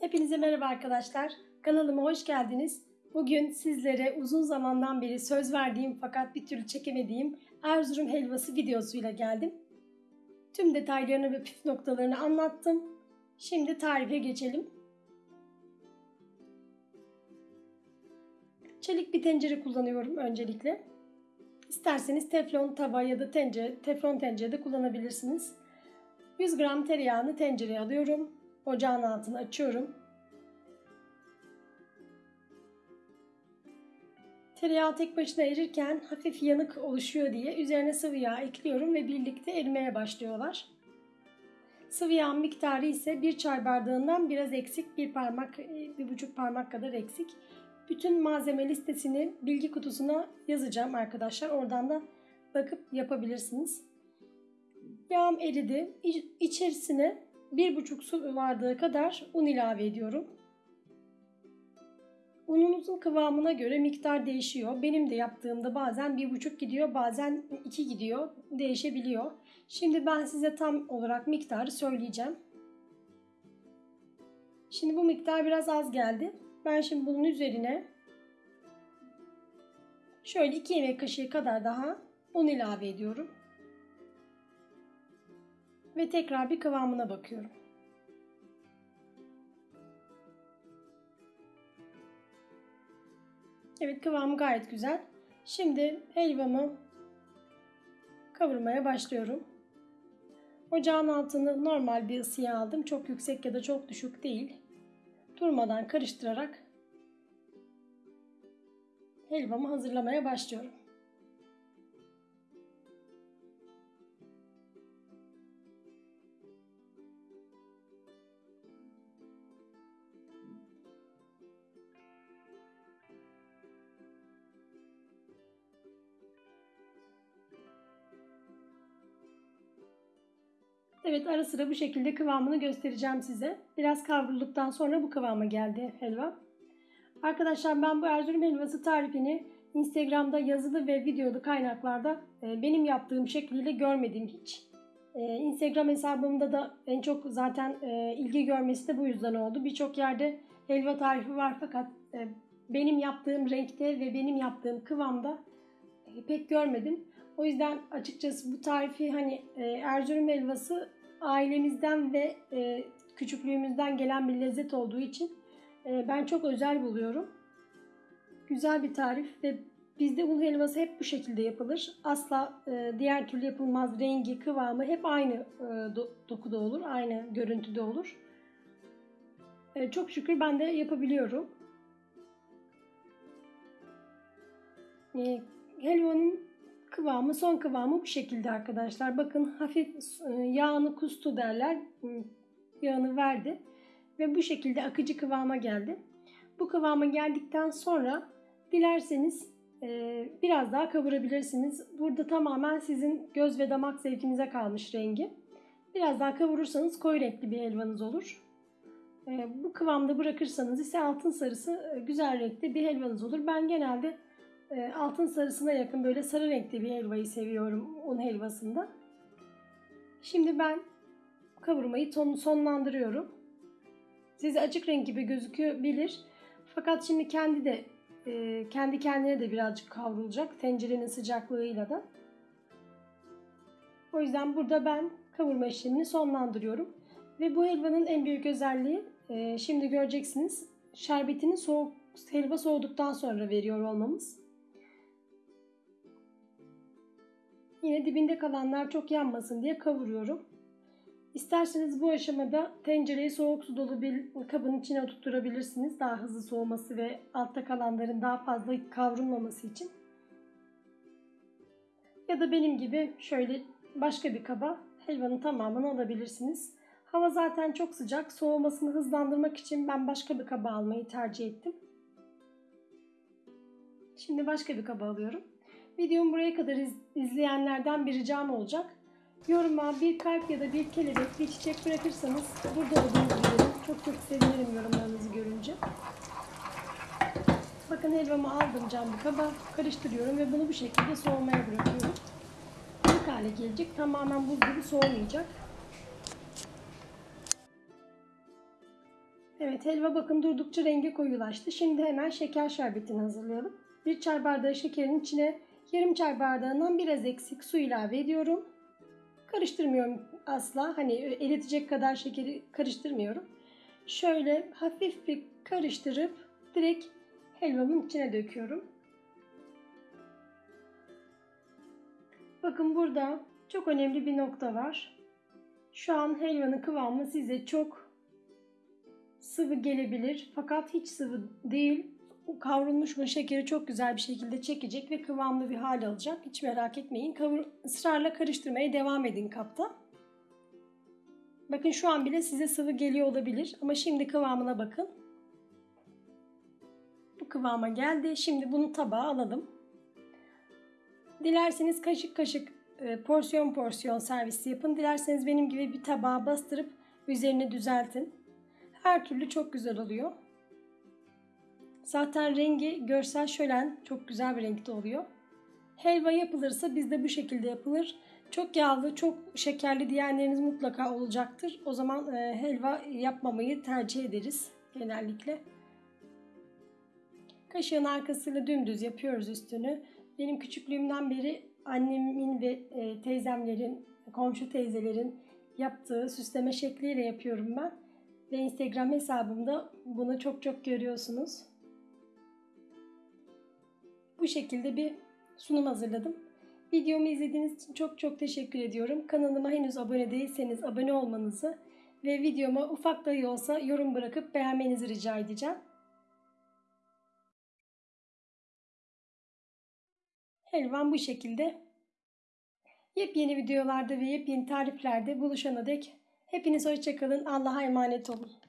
Hepinize merhaba arkadaşlar. Kanalıma hoş geldiniz. Bugün sizlere uzun zamandan beri söz verdiğim fakat bir türlü çekemediğim Erzurum helvası videosuyla geldim. Tüm detaylarını ve püf noktalarını anlattım. Şimdi tarife geçelim. Çelik bir tencere kullanıyorum öncelikle. İsterseniz teflon tava ya da tencere, teflon tencerede kullanabilirsiniz. 100 gram tereyağını tencereye alıyorum. Ocağın altını açıyorum. Tereyağı tek başına erirken hafif yanık oluşuyor diye üzerine sıvı yağ ekliyorum ve birlikte erimeye başlıyorlar. Sıvı yağ miktarı ise bir çay bardağından biraz eksik, bir parmak, bir buçuk parmak kadar eksik. Bütün malzeme listesini bilgi kutusuna yazacağım arkadaşlar. Oradan da bakıp yapabilirsiniz. Yağım eridi. İçerisine bir buçuk su bardağı kadar un ilave ediyorum. Ununuzun kıvamına göre miktar değişiyor. Benim de yaptığımda bazen bir buçuk gidiyor, bazen iki gidiyor. Değişebiliyor. Şimdi ben size tam olarak miktarı söyleyeceğim. Şimdi bu miktar biraz az geldi. Ben şimdi bunun üzerine şöyle 2 yemek kaşığı kadar daha un ilave ediyorum. Ve tekrar bir kıvamına bakıyorum. Evet kıvamı gayet güzel. Şimdi helvamı kavurmaya başlıyorum. Ocağın altını normal bir ısıya aldım. Çok yüksek ya da çok düşük değil. Durmadan karıştırarak helvamı hazırlamaya başlıyorum. Evet ara sıra bu şekilde kıvamını göstereceğim size. Biraz kavrulduktan sonra bu kıvama geldi helva. Arkadaşlar ben bu Erzurum helvası tarifini Instagram'da yazılı ve videolu kaynaklarda e, benim yaptığım şekliyle görmedim hiç. E, Instagram hesabımda da en çok zaten e, ilgi görmesi de bu yüzden oldu. Birçok yerde helva tarifi var fakat benim yaptığım renkte ve benim yaptığım kıvamda pek görmedim. O yüzden açıkçası bu tarifi hani Erzurum helvası ailemizden ve küçüklüğümüzden gelen bir lezzet olduğu için ben çok özel buluyorum. Güzel bir tarif ve bizde un helvası hep bu şekilde yapılır. Asla diğer türlü yapılmaz. Rengi, kıvamı hep aynı dokuda olur, aynı görüntüde olur. Çok şükür ben de yapabiliyorum. Helvanın kıvamı, son kıvamı bu şekilde arkadaşlar. Bakın hafif yağını kustu derler. Yağını verdi. Ve bu şekilde akıcı kıvama geldi. Bu kıvama geldikten sonra dilerseniz biraz daha kavurabilirsiniz. Burada tamamen sizin göz ve damak zevkinize kalmış rengi. Biraz daha kavurursanız koyu renkli bir helvanız olur. Bu kıvamda bırakırsanız ise altın sarısı güzel renkli bir helvanız olur. Ben genelde altın sarısına yakın böyle sarı renkli bir helvayı seviyorum un helvasında. Şimdi ben kavurmayı sonlandırıyorum. Size açık renk gibi gözükebilir. Fakat şimdi kendi de kendi kendine de birazcık kavrulacak tencerenin sıcaklığıyla da. O yüzden burada ben kavurma işlemini sonlandırıyorum. Ve bu helvanın en büyük özelliği şimdi göreceksiniz şerbetini soğuk helva soğuduktan sonra veriyor olmamız. Yine dibinde kalanlar çok yanmasın diye kavuruyorum. İsterseniz bu aşamada tencereyi soğuk su dolu bir kabın içine oturtturabilirsiniz. Daha hızlı soğuması ve altta kalanların daha fazla kavrulmaması için. Ya da benim gibi şöyle başka bir kaba helvanın tamamını alabilirsiniz. Hava zaten çok sıcak. Soğumasını hızlandırmak için ben başka bir kaba almayı tercih ettim. Şimdi başka bir kaba alıyorum. Videomu buraya kadar iz, izleyenlerden bir ricam olacak. Yoruma bir kalp ya da bir kelebek, bir çiçek bırakırsanız burada olduğunuzu bilirim. Çok çok sevinirim yorumlarınızı görünce. Bakın helvamı aldım cam bir kaba, karıştırıyorum ve bunu bu şekilde soğumaya bırakıyorum. İlk hale gelecek. Tamamen buz gibi soğumayacak. Evet helva bakın durdukça rengi koyulaştı. Şimdi hemen şeker şerbetini hazırlayalım. Bir çay bardağı şekerin içine yarım çay bardağından biraz eksik su ilave ediyorum. Karıştırmıyorum asla. Hani eritecek kadar şekeri karıştırmıyorum. Şöyle hafif bir karıştırıp direkt helvamın içine döküyorum. Bakın burada çok önemli bir nokta var. Şu an helvanın kıvamı size çok sıvı gelebilir fakat hiç sıvı değil. O kavrulmuş bu şekeri çok güzel bir şekilde çekecek ve kıvamlı bir hal alacak. Hiç merak etmeyin. Kavur, ısrarla karıştırmaya devam edin kapta. Bakın şu an bile size sıvı geliyor olabilir ama şimdi kıvamına bakın. Bu kıvama geldi. Şimdi bunu tabağa alalım. Dilerseniz kaşık kaşık e, porsiyon porsiyon servisi yapın. Dilerseniz benim gibi bir tabağa bastırıp üzerine düzeltin. Her türlü çok güzel oluyor. Zaten rengi görsel şölen çok güzel bir renkte oluyor. Helva yapılırsa bizde bu şekilde yapılır. Çok yağlı, çok şekerli diyenleriniz mutlaka olacaktır. O zaman e, helva yapmamayı tercih ederiz genellikle. Kaşığın arkasıyla dümdüz yapıyoruz üstünü. Benim küçüklüğümden beri annemin ve e, teyzemlerin, komşu teyzelerin yaptığı süsleme şekliyle yapıyorum ben. Ve Instagram hesabımda bunu çok çok görüyorsunuz. Bu şekilde bir sunum hazırladım. Videomu izlediğiniz için çok çok teşekkür ediyorum. Kanalıma henüz abone değilseniz abone olmanızı ve videoma ufak dahi olsa yorum bırakıp beğenmenizi rica edeceğim. Helvam bu şekilde. Yepyeni videolarda ve yepyeni tariflerde buluşana dek hepiniz hoşçakalın. Allah'a emanet olun.